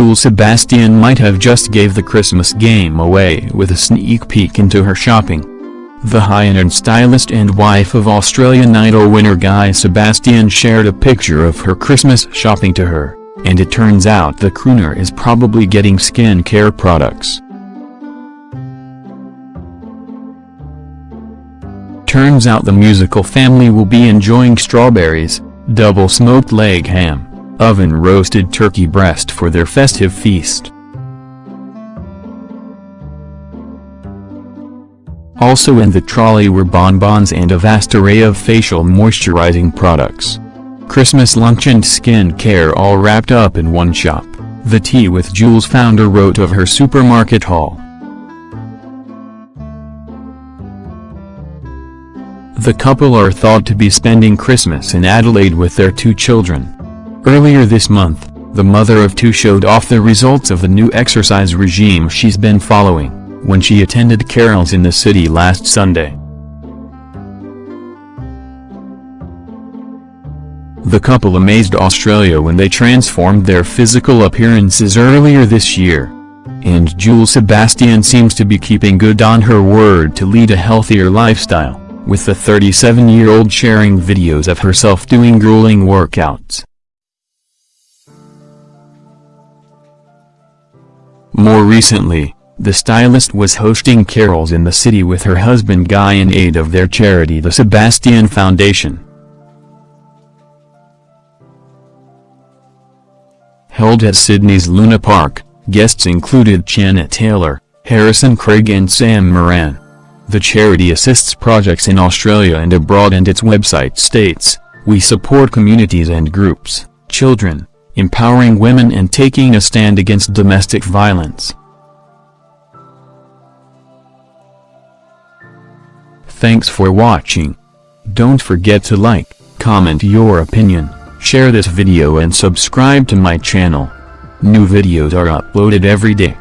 Sebastian might have just gave the Christmas game away with a sneak peek into her shopping. The high-end stylist and wife of Australian Idol winner Guy Sebastian shared a picture of her Christmas shopping to her, and it turns out the crooner is probably getting skincare products. Turns out the musical family will be enjoying strawberries, double smoked leg ham, oven roasted turkey breast for their festive feast. Also in the trolley were bonbons and a vast array of facial moisturizing products. Christmas lunch and skin care all wrapped up in one shop, the Tea with Jules founder wrote of her supermarket haul. The couple are thought to be spending Christmas in Adelaide with their two children. Earlier this month, the mother of two showed off the results of the new exercise regime she's been following, when she attended carols in the city last Sunday. The couple amazed Australia when they transformed their physical appearances earlier this year. And Jules Sebastian seems to be keeping good on her word to lead a healthier lifestyle with the 37-year-old sharing videos of herself doing grueling workouts. More recently, the stylist was hosting carols in the city with her husband Guy in aid of their charity the Sebastian Foundation. Held at Sydney's Luna Park, guests included Janet Taylor, Harrison Craig and Sam Moran. The charity assists projects in Australia and abroad and its website states, we support communities and groups, children, empowering women and taking a stand against domestic violence. Thanks for watching. Don't forget to like, comment your opinion, share this video and subscribe to my channel. New videos are uploaded every day.